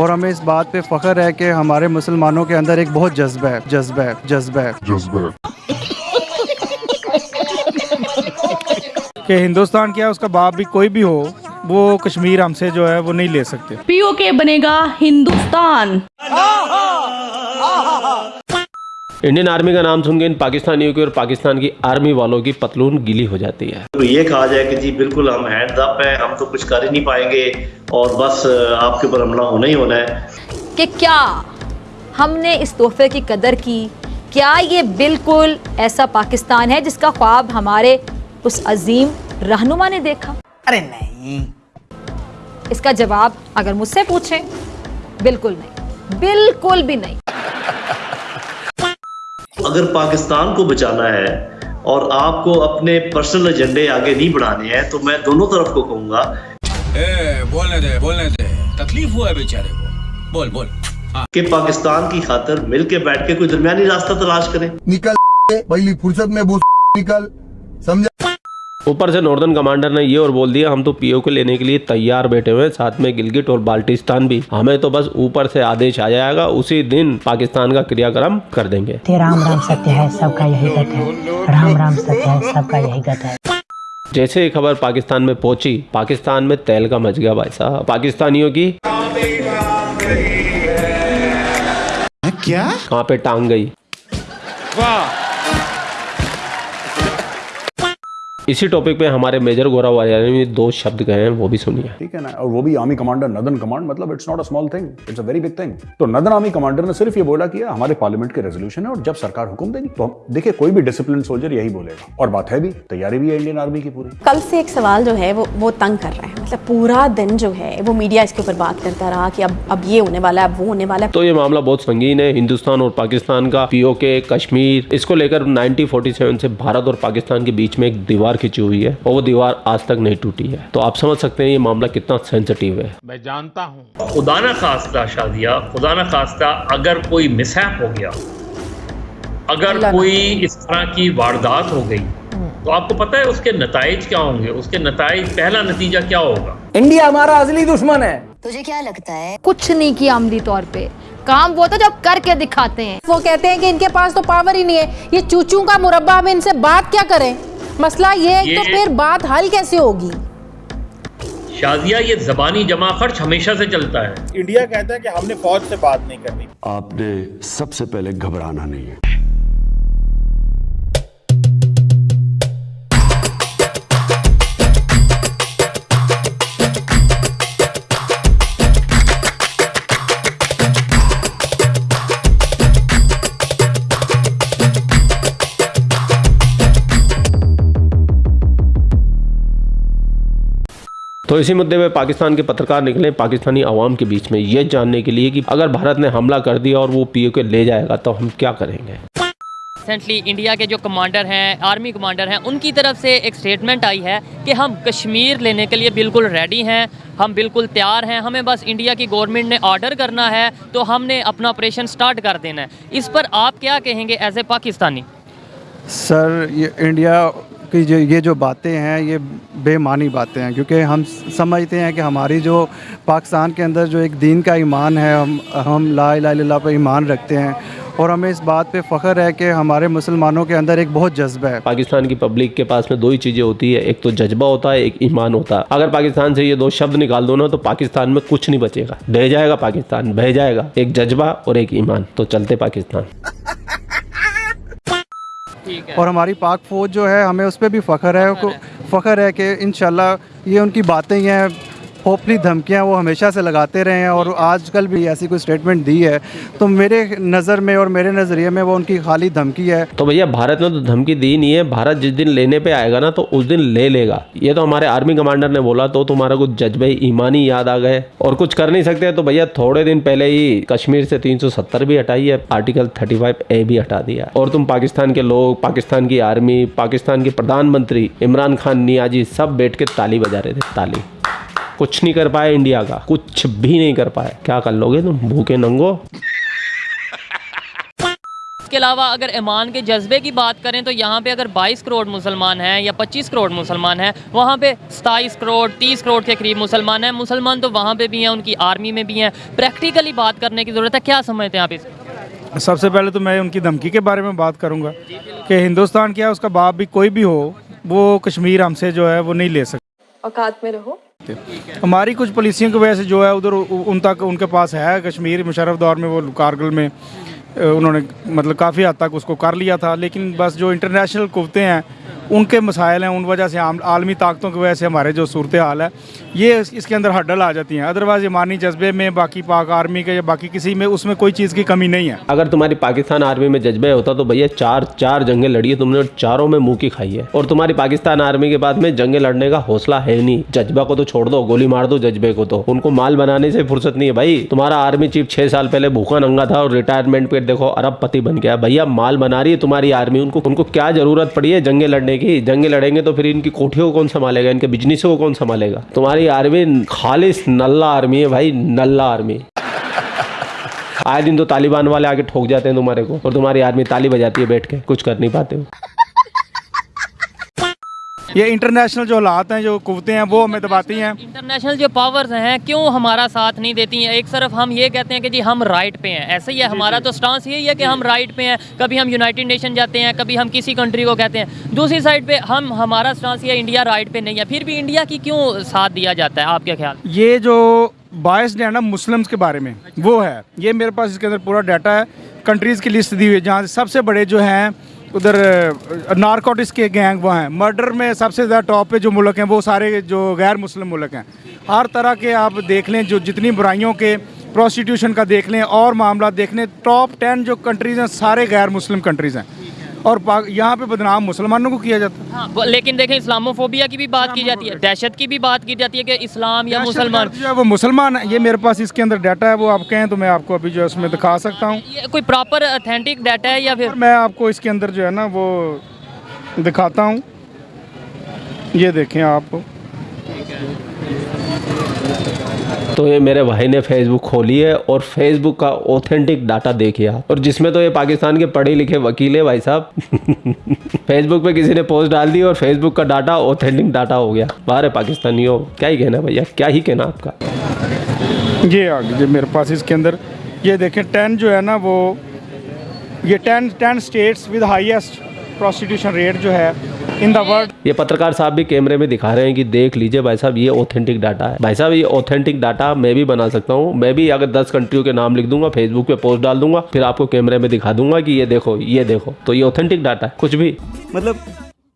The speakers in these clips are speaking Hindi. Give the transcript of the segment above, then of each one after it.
और हमें इस बात पे फ़ख्र है कि हमारे मुसलमानों के अंदर एक बहुत जज्बा है जज्बा है जज्बा है। जज्बा कि हिंदुस्तान क्या उसका बाप भी कोई भी हो वो कश्मीर हमसे जो है वो नहीं ले सकते। पीओके बनेगा हिंदुस्तान। इंडियन आर्मी का नाम सुनकर इन पाकिस्तानियों की और पाकिस्तान की आर्मी वालों की पतलून गीली हो जाती है। तो ये कहा जाए कि जी बिल्कुल हम हैंड्स अप हैं हम तो कुछ कर ही नहीं पाएँगे और बस आपके ऊपर हमला होना ही होना है। कि क्या हमने इस तोहफे की कदर की? क्या ये बिल्कुल ऐसा पाकिस्तान है जिसका ख्वाब हमारे उस अजीम रहनुमा ने देखा? अरे नहीं। इसका जवाब अगर मुझसे पूछें बिल्कुल नहीं। बिल्कुल भी नहीं। अगर पाकिस्तान को बचाना है और आपको अपने पर्सनल एजेंडे आगे नहीं बढ़ाने हैं तो मैं दोनों तरफ़ को कहूँगा। ए, बोलने दे बोलने दे। तकलीफ़ हुआ है बेचारे को। बोल बोल। के पाकिस्तान की खातर मिल के बैठ के कोई दरमिया रास्ता तलाश करें। निकल पहली फुर्सत में बोल निकल समझा? ऊपर से नॉर्दर्न कमांडर ने ये और बोल दिया हम तो पीओ के लेने के लिए तैयार बैठे हुए हैं साथ में गिलगिट और बाल्टिस्तान भी। हमें तो बस ऊपर से आदेश आ जाएगा उसी दिन पाकिस्तान का क्रियाक्रम कर देंगे। राम राम सत्य है सबका यही गत है। राम राम सत्य है सबका यही गत है। जैसे ही खबर पाकिस्तान में पहुँची पाकिस्तान में तेल का मच गया भाई साहब। पाकिस्तानियों की क्या? कहाँ पे टांग गई? इसी टॉपिक पे हमारे मेजर गौरव वालिया ने दो शब्द कहे हैं वो भी सुनिए। ठीक है ना? और वो भी आर्मी कमांडर नदन कमांड मतलब it's not a small thing it's a very big thing तो नदन आर्मी कमांडर ने सिर्फ़ ये बोला कि हमारे पार्लियामेंट के रेजोल्यूशन है और जब सरकार हुक्म देगी तो हम देखिए कोई भी डिसिप्लिन सोल्जर यही बोलेगा। और बात है भी तैयारी भी है इंडियन आर्मी की पूरी। कल से एक सवाल जो है वो वो तंग कर रहा है। मतलब पूरा दिन जो है वो मीडिया इसके ऊपर बात करता रहा कि अब अब ये होने वाला है अब वो होने वाला है। तो ये मामला बहुत संगीन है हिंदुस्तान और पाकिस्तान का पीओके कश्मीर इसको लेकर 1947 से भारत और पाकिस्तान के बीच में एक दीवार खिंची हुई है और वो दीवार आज तक नहीं टूटी है। तो आप समझ सकते हैं ये मामला कितना सेंसिटिव है। मैं जानता हूँ। खुदा न खास्ता शादिया। खुदा न खास्ता अगर कोई मिसहैप हो गया अगर कोई इस तरह की वारदात हो गई तो आपको पता है उसके नतज क्या होंगे? उसके नतज पहला नतीजा क्या होगा? इंडिया हमारा असली दुश्मन है। तुझे क्या लगता है? कुछ नहीं किया अमली तौर पे। काम वो तो जब करके दिखाते हैं। वो कहते हैं कि इनके पास तो पावर ही नहीं है। ये चूचू का मुरब्बा में इनसे बात क्या करें? मसला ये है ये- तो फिर बात हल कैसे होगी? शाजिया ये जबानी जमा खर्च हमेशा से चलता है। इंडिया कहता है कि हमने फौज से बात नहीं करनी। आपने सबसे पहले घबराना नहीं है। तो इसी मुद्दे में पाकिस्तान के पत्रकार निकले पाकिस्तानी आवाम के बीच में ये जानने के लिए कि अगर भारत ने हमला कर दिया और वो पीओ के ले जाएगा तो हम क्या करेंगे? रिसेंटली इंडिया के जो कमांडर हैं आर्मी कमांडर हैं उनकी तरफ़ से एक स्टेटमेंट आई है कि हम कश्मीर लेने के लिए बिल्कुल रेडी हैं हम बिल्कुल तैयार हैं हमें बस इंडिया की गवर्नमेंट ने ऑर्डर करना है तो हमने अपना ऑपरेशन स्टार्ट कर देना है। इस पर आप क्या कहेंगे एज ए पाकिस्तानी? सर ये इंडिया की जो, ये जो बातें हैं, ये बेमानी बातें हैं, क्योंकि हम समझते हैं कि हमारी जो पाकिस्तान के अंदर जो एक दीन का ईमान है, हम हम ला इल्लल्लाह पर ईमान रखते हैं और हमें इस बात पे फ़ख्र है कि हमारे मुसलमानों के अंदर एक बहुत जज्बा है। पाकिस्तान की पब्लिक के पास में दो ही चीज़ें होती है, एक तो जज्बा होता है, एक ईमान होता है। अगर पाकिस्तान से ये दो शब्द निकाल दो ना तो पाकिस्तान में कुछ नहीं बचेगा। बह जाएगा पाकिस्तान, बह जाएगा। एक जज्बा और एक ईमान तो चलते पाकिस्तान। और हमारी पाक फ़ौज जो है हमें उस पर भी फ़ख्र है फ़ख्र है। कि इन ये उनकी बातें ही हैं। खोपली धमकियाँ वो हमेशा से लगाते रहे हैं और आजकल भी ऐसी कोई स्टेटमेंट दी है। तो मेरे नज़र में और मेरे नज़रिए में वो उनकी खाली धमकी है। तो भैया, भारत ने तो धमकी दी नहीं है। भारत जिस दिन लेने पे आएगा ना तो उस दिन ले लेगा। ये तो हमारे आर्मी कमांडर ने बोला तो तुम्हारा कुछ जज्बे, ईमानी याद आ गए और कुछ कर नहीं सकते। तो भैया, थोड़े दिन पहले ही कश्मीर से 370 भी हटाई है, आर्टिकल 35 ए भी हटा दिया। और तुम पाकिस्तान के लोग, पाकिस्तान की आर्मी, पाकिस्तान के प्रधानमंत्री इमरान खान, नियाजी, सब बैठ के ताली बजा रहे थे, ताली। कुछ नहीं कर पाए इंडिया का। कुछ भी नहीं कर पाए क्या कर लोगे तुम? भूखे नंगो। इसके अलावा अगर ईमान के जज्बे की बात करें तो यहाँ पे अगर 22 करोड़ मुसलमान हैं या 25 करोड़ मुसलमान हैं वहाँ पे 27 करोड़ 30 करोड़ के करीब मुसलमान हैं। मुसलमान तो वहाँ पे भी हैं उनकी आर्मी में भी हैं। प्रैक्टिकली बात करने की ज़रूरत है क्या समझते हैं आप इस? सबसे पहले तो मैं उनकी धमकी के बारे में बात करूँगा कि हिंदुस्तान क्या उसका बाप भी कोई भी हो वो कश्मीर हमसे जो है वो नहीं ले सकता। औकात में रहो। हमारी कुछ पॉलिसियों की वजह से जो है उधर उन तक, उनके पास है, कश्मीर मुशरफ दौर में वो कारगिल में उन्होंने मतलब काफ़ी हद तक उसको कर लिया था। लेकिन बस जो इंटरनेशनल कुवतें हैं उनके मसाइल हैं, उन वजह से आम आलमी ताकतों की वजह से हमारे जो सूरत हाल है, ये इस- इसके अंदर हड्डल आ जाती हैं। अदरवाइज़ ईमानी जज्बे में, बाकी पाक आर्मी के या बाकी किसी में, उसमें कोई चीज़ की कमी नहीं है। अगर तुम्हारी पाकिस्तान आर्मी में जज्बे होता तो भैया चार चार जंगें लड़ी है तुमने चारों में मुँह की खाई है। और तुम्हारी पाकिस्तान आर्मी के बाद में जंगे लड़ने का हौसला है नहीं। जज्बा को तो छोड़ दो, गोली मार दो जज्बे को तो। उनको माल बनाने से फुर्सत नहीं है भाई। तुम्हारा आर्मी चीफ छह साल पहले भूखा नंगा था और रिटायरमेंट पे देखो अरबपति बन गया। भैया, माल बना रही है तुम्हारी आर्मी, उनको उनको क्या ज़रूरत पड़ी है जंगे लड़ने की जंगे लड़ेंगे तो फिर इनकी कोठियों को कौन संभालेगा? इनके बिज़नेस को कौन संभालेगा? तुम्हारी आर्मी खालिश, नल्ला आर्मी है भाई, नल्ला आर्मी। आए दिन तो तालिबान वाले आके ठोक जाते हैं तुम्हारे को, और तुम्हारी आर्मी ताली बजाती है बैठ के, कुछ कर नहीं पाते हो। ये इंटरनेशनल जो हालात हैं जो कुवतें हैं वो हमें दबाती हैं। इंटरनेशनल जो पावर्स हैं क्यों हमारा साथ नहीं देती हैं? एक तरफ़ हम ये कहते हैं कि जी हम राइट पे हैं। ऐसे ही है हमारा तो स्टांस यही है कि हम राइट पे हैं। कभी हम यूनाइटेड नेशन जाते हैं कभी हम किसी कंट्री को कहते हैं। दूसरी साइड पे हम हमारा स्टांस ये इंडिया राइट पे नहीं है। फिर भी इंडिया की क्यों साथ दिया जाता है? आपके ख्याल? ये जो बायस है ना मुस्लिम्स के बारे में वो है। ये मेरे पास इसके अंदर पूरा डाटा है। कंट्रीज़ की लिस्ट दी हुई है जहाँ सबसे बड़े जो हैं उधर नारकोटिक्स के गैंग वहाँ हैं। मर्डर में सबसे ज़्यादा टॉप पे जो मुल्क हैं, वो सारे जो गैर मुस्लिम मुल्क हैं। हर तरह के आप देख लें, जो जितनी बुराइयों के प्रोस्टिट्यूशन का देख लें और मामला देख लें टॉप टेन जो कंट्रीज़ हैं, सारे गैर मुस्लिम कंट्रीज़ हैं। और यहाँ पे बदनाम मुसलमानों को किया जाता है। हाँ लेकिन देखें इस्लामोफोबिया की भी बात की जाती है। दहशत की भी बात की जाती है कि इस्लाम या मुसलमान जो है वो मुसलमान है। ये मेरे पास इसके अंदर डाटा है वो आप कहें तो मैं आपको अभी जो है उसमें दिखा सकता हूँ। ये कोई प्रॉपर अथेंटिक डाटा है या फिर मैं आपको इसके अंदर जो है ना वो दिखाता हूँ। ये देखें आप। तो ये मेरे भाई ने फेसबुक खोली है और फेसबुक का ऑथेंटिक डाटा देखिए और जिसमें तो ये पाकिस्तान के पढ़े लिखे वकील है भाई साहब। फेसबुक पे किसी ने पोस्ट डाल दी और फेसबुक का डाटा ऑथेंटिक डाटा हो गया। बाहर है पाकिस्तानियों, क्या ही कहना भैया? क्या ही कहना आपका? ये आ गई मेरे पास इसके अंदर, ये देखें टेन जो है ना वो, ये ten ten states with highest prostitution rate जो है इन द वर्ल्ड ये पत्रकार साहब भी कैमरे में दिखा रहे हैं कि देख लीजिए भाई साहब ये ऑथेंटिक डाटा है। भाई साहब ये ऑथेंटिक डाटा मैं भी बना सकता हूँ। मैं भी अगर दस कंट्रियों के नाम लिख दूँगा फेसबुक पे पोस्ट डाल दूँगा फिर आपको कैमरे में दिखा दूँगा कि ये देखो ये देखो। तो ये ऑथेंटिक डाटा है कुछ भी। मतलब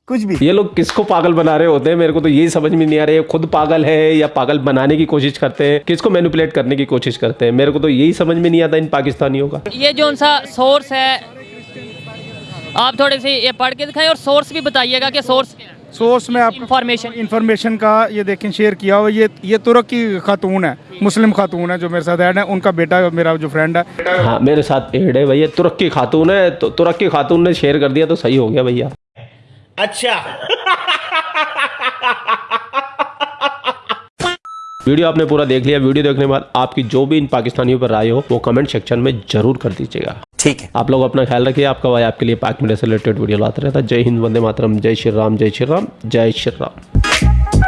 कुछ भी। ये लोग किसको पागल बना रहे होते हैं? मेरे को तो यही समझ में नहीं आ रहा है खुद पागल है या पागल बनाने की कोशिश करते हैं? किसको मैनिपुलेट करने की कोशिश करते हैं? मेरे को तो यही समझ में नहीं आता इन पाकिस्तानियों का। ये जो सा सोर्स है आप थोड़े से ये पढ़ के दिखाएँ और सोर्स भी बताइएगा कि सोर्स क्या है सोर्स में आप इंफॉर्मेशन इंफॉर्मेशन का ये देखें शेयर किया हुआ ये ये तुर्क की खातून है मुस्लिम खातून है जो मेरे साथ ऐड है उनका बेटा मेरा जो फ्रेंड है। हाँ मेरे साथ एड है भैया तुर्क की खातून है तो तुर्क की खातून ने शेयर कर दिया तो सही हो गया भैया। अच्छा। वीडियो आपने पूरा देख लिया। वीडियो देखने के बाद आपकी जो भी इन पाकिस्तानियों पर राय हो वो कमेंट सेक्शन में ज़रूर कर दीजिएगा। ठीक है। आप लोग अपना ख्याल रखिए। आपका भाई आपके लिए पाक मीडिया से रिलेटेड वीडियो लाता रहता जय हिंद वंदे मातरम। जय श्री राम जय श्री राम जय श्री राम।